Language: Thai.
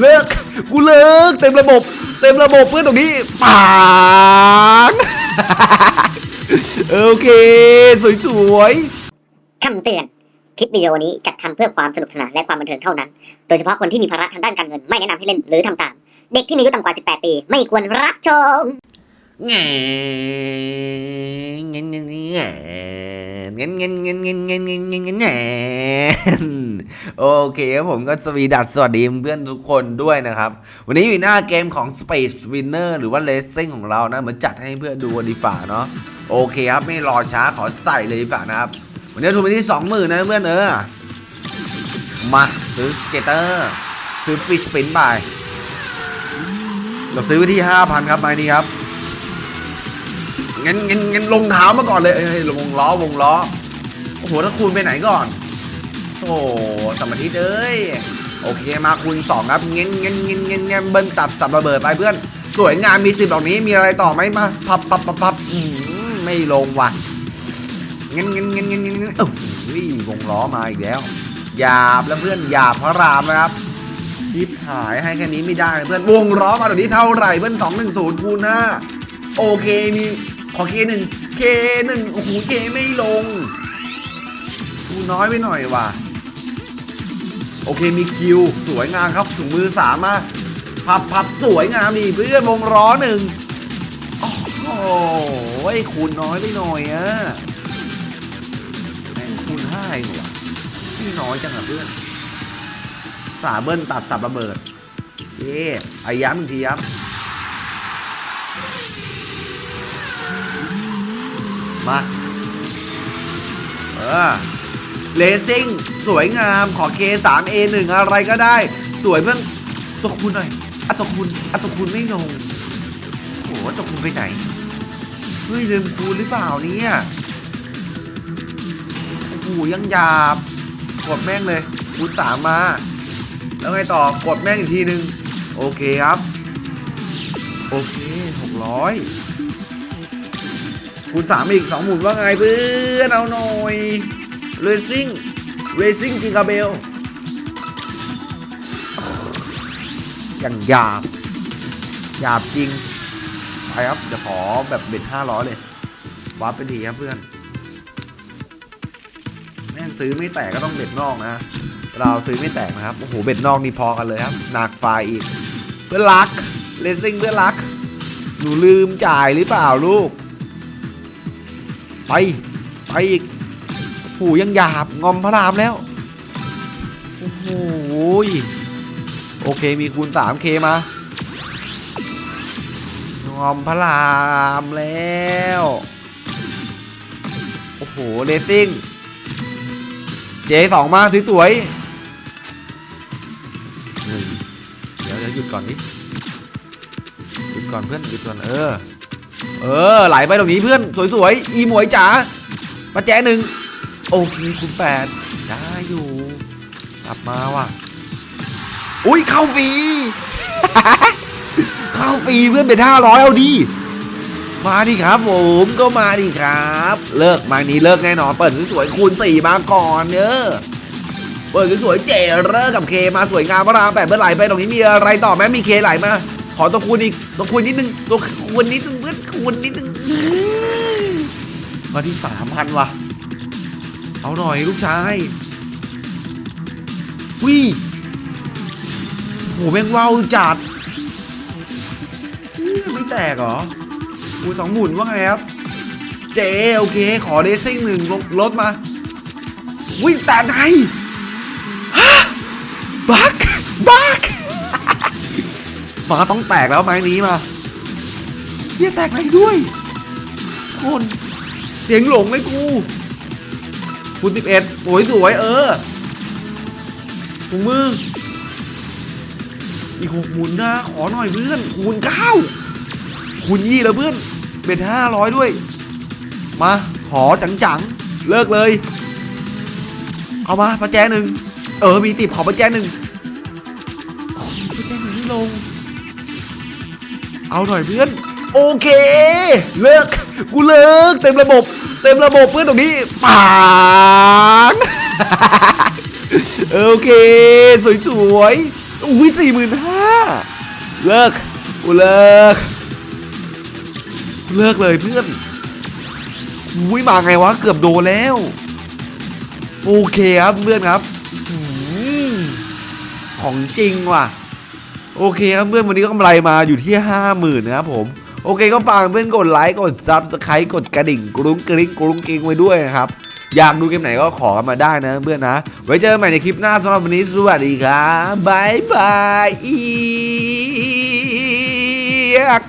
เลิกกูเลิกเต็มระบบ เต็มระบบเพื่อนตรงนี้ปางโอเคสวยคำเตือน คลิปวิดีโอนี้จัดทำเพื่อความสนุกสนานและความบันเทิงเท่านั้น โดยเฉพาะคนที่มีภาระทางด้านการเงินไม่แนะนำให้เล่นหรือทำตาม เด็กที่มีอายุต่ำกว่า 18 ปี ไม่ควรรับชมๆแงเงี้ยเงี้ยเงี้ยเงี้ยเงี้ยเงี้ยเงี้ยเงี้ยเงี้ย โอเคครับผมก็สวีดัสสวัสดีเพื่อนทุกคนด้วยนะครับ วันนี้อยู่หน้าเกมของ Space Winner หรือว่า Racing ของเรานะเหมือนจัดให้เพื่อนดูกันดีฝ่าเนาะโอเคครับไม่รอช้าขอใส่เลยดีฝ่านะครับ วันนี้ทุนไปที่20,000นะเพื่อนเออมาซื้อ scatter ซื้อ free spin ไปเราซื้อไว้ที่ 5,000 ครับไม้นี้ครับงั้นงั้นงั้นลงเท้ามาก่อนเลยเอ้ยลงวงล้อวงล้อโอ้โหถ้าคูณไปไหนก่อน โอ้สมาธิเอ้ยโอเคมาคูณ2ครับเงี้ยเงี้ยเงี้ยเงี้ยเงี้ยเบิ้ลตัดสับระเบิดไปเพื่อน สวยงามมีสิบดอกนี้มีอะไรต่อไหมมาพับพับพับพับอืมไม่ลงว่ะเงี้ยเงี้ยเงี้ยเงี้ยเงี้ยเงี้ยวงล้อมาอีกแล้วหยาบแล้วเพื่อนหยาบพระรามนะครับทิปหายให้แค่นี้ไม่ได้เพื่อนวงล้อมาเดี๋ยวนี้เท่าไหร่เพื่อนสองหนึ่งศูนย์คูณห้าโอเคมีขอเคหนึ่งเคหนึ่งโอ้โหเคไม่ลงคูน้อยไปหน่อยว่ะ โอเคมีคิว สวยงามครับถุงมือสามมาพับพับสวยงามดีเพื่อนวงล้อหนึ่งโอ้โหคูณน้อยไปหน่อยอะแม่งคูณห้าเองว่ะนี่น้อยจังอะเพื่อนสาเบิ้ลตัดสับระเบิดเย้ไอ้ย้ำอีกทีครับมา เออ เลซิ่งสวยงามขอ K3 A1 อะไรก็ได้ สวยเพื่อนตัวคุณหน่อยอะตัวคุณอะตัวคุณไม่ลงโอ้โหตัวคุณไปไหนเฮ้ยลืมคูณหรือเปล่าเนี่ยโอ้โหยังหยาบกดแม่งเลยคูณสามมา แล้วไงต่อกดแม่งอีกทีนึง โอเคครับ โอเคหกร้อยคูณสามอีกสองหมุนว่าไงเพื่อนเอาหน่อย เรซิ่งเรซิ่งจิงกาเบลอย่างหยาบหยาบจริงไปครับเดี๋ยวขอแบบเบ็ดห้าร้อยเลยวับไปทีครับเพื่อนแม่งซื้อไม่แตกก็ต้องเบ็ดนอกนะ เราซื้อไม่แตกนะครับ โอ้โห เบ็ดนอกนี่พอกันเลยครับ หนักไฟอีก เพื่อนรักเรซิ่งเพื่อนรัก หนูลืมจ่ายหรือเปล่าลูก ไป ไปอีก หูยังหยาบงอมพระรามแล้วโอ้โหโอเคมีคูณ 3K มางอมพระรามแล้วโอ้โหเรตติ้งเจสองมาสวยๆเฮ้ยเดี๋ยวเดี๋ยวหยุดก่อนดิหยุดก่อนเพื่อนหยุดก่อนเออเออไหลไปตรงนี้เพื่อนสวยๆอีหมวยจ๋ามาแจ้หนึ่ง โอเคคุณแปดได้อยู่ กลับมาว่ะ อุ้ยเข้าฟรี เข้าฟรีเพื่อนเป็นห้าร้อยเอาดีมาดิครับผมก็มาดิครับ เลิกมานี้เลิกแน่นอนเปิดสวยๆคูณสี่มาก่อนเนอะเปิดสวยๆเจเรอกับเคมาสวยงามพระรามแปดเมื่อไหร่ไปตรงนี้มีอะไรต่อไหมมีเคไหลมาขอตัวคูณอีกตัวคูณนิดนึงตัวคูณนิดนึงเพื่อนคูณนิดนึงมาที่สามพันว่ะ เอาหน่อยลูกชายวิโหแม่งว้าวจัดไม่แตกเหรออูสองหมุนว่าไงครับ เจโอเค ขอเดซิ่งหนึ่งลดลดมา วิแตกไงฮะบักบักมาต้องแตกแล้วไม้นี้มาเฮียแตกไหนด้วย คน เสียงหลงเลยกู คูณสิบเอ็ดสวยสวยๆเออถุงมืออีกหกหมุนนะ ขอหน่อยเพื่อนคูณเก้าคูณยี่แล้วเพื่อน เป็นห้าร้อยด้วย มา ขอจังๆ เลิกเลย เอามาประแจหนึ่ง เออ มีติบขอประแจหนึ่งประแจหนึ่งไม่ลง เอาหน่อยเพื่อน โอเค เลิก กูเลิกเต็มระบบ เต็มระบบเพื่อนตรงนี้ปางโอเค สวยๆอุ้ยสี่หมื่นห้าเลิกกูเลิก เลิกเลยเพื่อนอุ้ยมาไงวะ เกือบโดนแล้ว โอเคครับเพื่อนครับของจริงว่ะ โอเคครับเพื่อนวันนี้ก็กำไรมาอยู่ที่ห้าหมื่นนะครับผม โอเคก็ฝากเพื่อนกดไลค์กด subscribe กดกระดิ่งกรุ้งกริ๊งกรุ้งกริ๊งไว้ด้วยนะครับอยากดูเกมไหนก็ขอกันมาได้นะเพื่อนนะ ไว้เจอกันใหม่ในคลิปหน้าสำหรับวันนี้สวัสดีครับ bye bye อีก